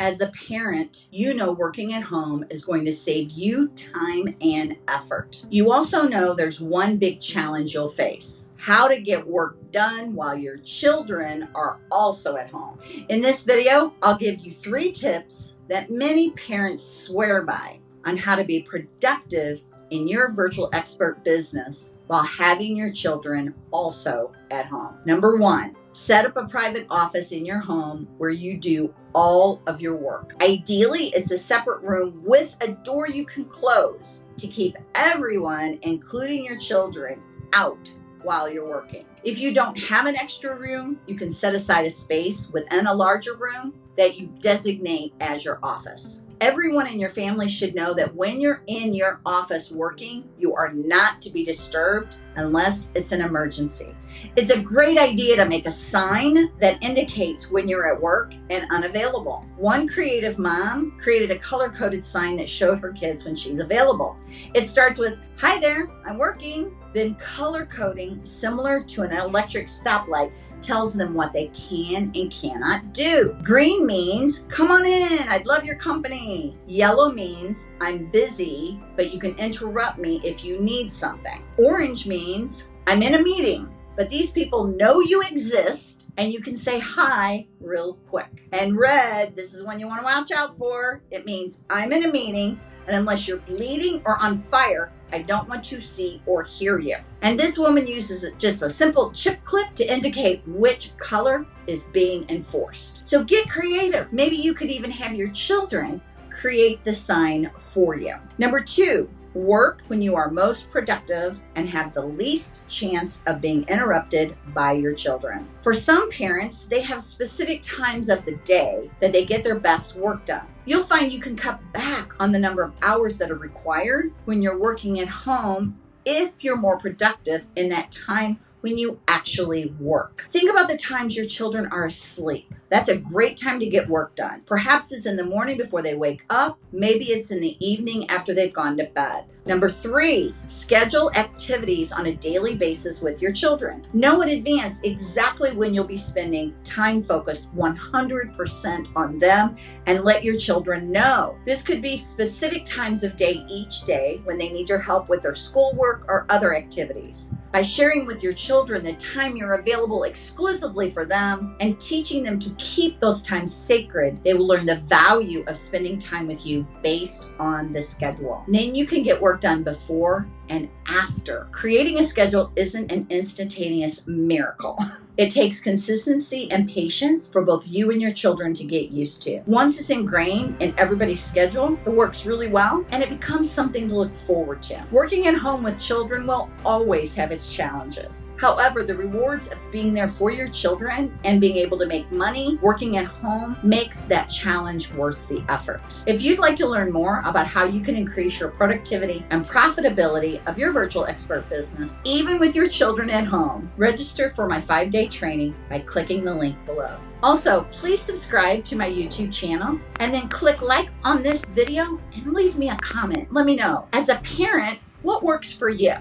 As a parent, you know working at home is going to save you time and effort. You also know there's one big challenge you'll face how to get work done while your children are also at home. In this video, I'll give you three tips that many parents swear by on how to be productive in your virtual expert business while having your children also at home. Number one, Set up a private office in your home where you do all of your work. Ideally, it's a separate room with a door you can close to keep everyone, including your children, out while you're working. If you don't have an extra room, you can set aside a space within a larger room that you designate as your office. Everyone in your family should know that when you're in your office working, you are not to be disturbed unless it's an emergency. It's a great idea to make a sign that indicates when you're at work and unavailable. One creative mom created a color coded sign that showed her kids when she's available. It starts with, Hi there, I'm working. Then color coding, similar to an electric stoplight, tells them what they can and cannot do. Green means, come on in, I'd love your company. Yellow means, I'm busy, but you can interrupt me if you need something. Orange means, I'm in a meeting, but these people know you exist and you can say hi real quick. And red, this is one you want to watch out for. It means I'm in a meeting, and unless you're bleeding or on fire, I don't want to see or hear you. And this woman uses just a simple chip clip to indicate which color is being enforced. So get creative. Maybe you could even have your children create the sign for you. Number two, Work when you are most productive and have the least chance of being interrupted by your children. For some parents, they have specific times of the day that they get their best work done. You'll find you can cut back on the number of hours that are required when you're working at home if you're more productive in that time when you actually work. Think about the times your children are asleep. That's a great time to get work done. Perhaps it's in the morning before they wake up. Maybe it's in the evening after they've gone to bed. Number three, schedule activities on a daily basis with your children. Know in advance exactly when you'll be spending time focused 100% on them and let your children know. This could be specific times of day each day when they need your help with their schoolwork or other activities. By sharing with your children the time you're available exclusively for them and teaching them to keep those times sacred, they will learn the value of spending time with you based on the schedule. Then you can get work done before and after. Creating a schedule isn't an instantaneous miracle. It takes consistency and patience for both you and your children to get used to. Once it's ingrained in everybody's schedule, it works really well and it becomes something to look forward to. Working at home with children will always have its challenges. However, the rewards of being there for your children and being able to make money working at home makes that challenge worth the effort. If you'd like to learn more about how you can increase your productivity and profitability of your virtual expert business, even with your children at home, register for my five training by clicking the link below. Also, please subscribe to my YouTube channel and then click like on this video and leave me a comment. Let me know. As a parent, what works for you?